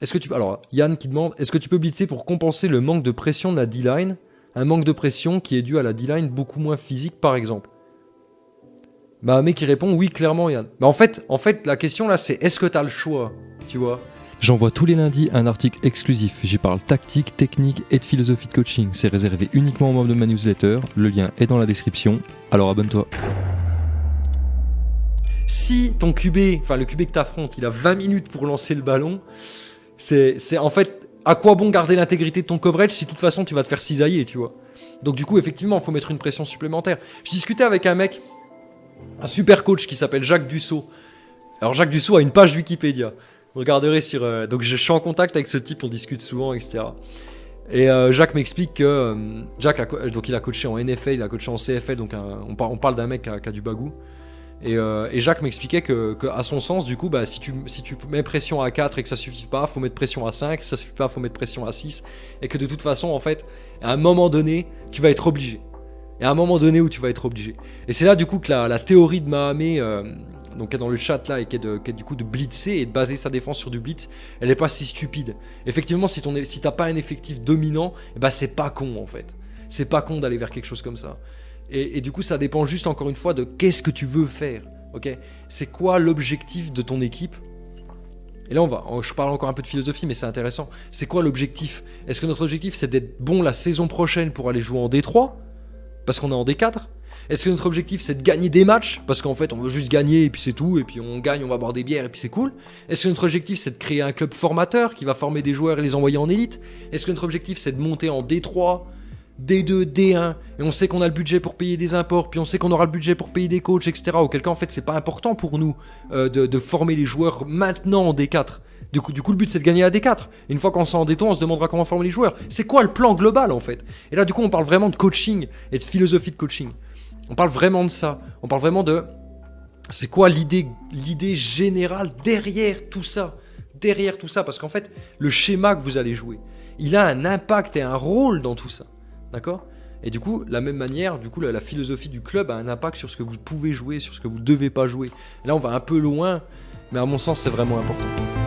Est-ce que tu alors Yann qui demande est-ce que tu peux blitzer pour compenser le manque de pression de la D-line? Un manque de pression qui est dû à la D-line beaucoup moins physique par exemple. Bah mec qui répond oui clairement Yann. Mais en fait, en fait la question là c'est est-ce que tu as le choix, tu vois? J'envoie tous les lundis un article exclusif. J'y parle tactique, technique et de philosophie de coaching. C'est réservé uniquement aux membres de ma newsletter. Le lien est dans la description. Alors abonne-toi. Si ton QB, enfin le QB que t'affrontes, il a 20 minutes pour lancer le ballon, c'est en fait à quoi bon garder l'intégrité de ton coverage si de toute façon tu vas te faire cisailler, tu vois? Donc du coup, effectivement, il faut mettre une pression supplémentaire. Je discutais avec un mec, un super coach qui s'appelle Jacques Dussault. Alors Jacques Dussault a une page Wikipédia. Vous regarderez sur... Euh, donc je suis en contact avec ce type, on discute souvent, etc. Et euh, Jacques m'explique que euh, Jacques a, donc il a coaché en NFL, il a coaché en CFL, donc on, parle d'un mec qui a, du bagou. Et, Jacques m'expliquait que, à son sens, du coup, bah, si, tu, mets pression à 4 et que ça suffit pas, faut mettre pression à 5, ça suffit pas, faut mettre pression à 6. Et que de toute façon, en fait, à un moment donné, tu vas être obligé. Et à un moment donné où tu vas être obligé. Et c'est là, du coup, que la, théorie de Mahamé donc qui est dans le chat là et qui est, du coup de blitzer et de baser sa défense sur du blitz, elle n'est pas si stupide. Effectivement, si, ton, si t'as pas un effectif dominant, bah c'est pas con en fait. C'est pas con d'aller vers quelque chose comme ça. Et, du coup, ça dépend juste encore une fois de qu'est-ce que tu veux faire. Ok? C'est quoi l'objectif de ton équipe? Et là, on va, je parle encore un peu de philosophie, mais c'est intéressant. C'est quoi l'objectif? Est-ce que notre objectif, c'est d'être bon la saison prochaine pour aller jouer en D3 Parce qu'on est en D4 est-ce que notre objectif c'est de gagner des matchs? Parce qu'en fait on veut juste gagner et puis c'est tout, et puis on gagne, on va boire des bières et puis c'est cool. Est-ce que notre objectif c'est de créer un club formateur qui va former des joueurs et les envoyer en élite? Est-ce que notre objectif c'est de monter en D3 D2, D1, et on sait qu'on a le budget pour payer des imports, puis on sait qu'on aura le budget pour payer des coachs, etc. Auquel cas, en fait, c'est pas important pour nous euh, de, former les joueurs maintenant en D4. Du coup, du coup le but, c'est de gagner la D4. une fois qu'on s'en en D3, on se demandera comment former les joueurs. C'est quoi le plan global, en fait? Et là, du coup, on parle vraiment de coaching et de philosophie de coaching. On parle vraiment de ça. On parle vraiment de... C'est quoi l'idée générale derrière tout ça Derrière tout ça, parce qu'en fait, le schéma que vous allez jouer, il a un impact et un rôle dans tout ça. D'accord? Et du coup, la même manière, du coup, la, philosophie du club a un impact sur ce que vous pouvez jouer, sur ce que vous devez pas jouer. Là, on va un peu loin, mais à mon sens, c'est vraiment important.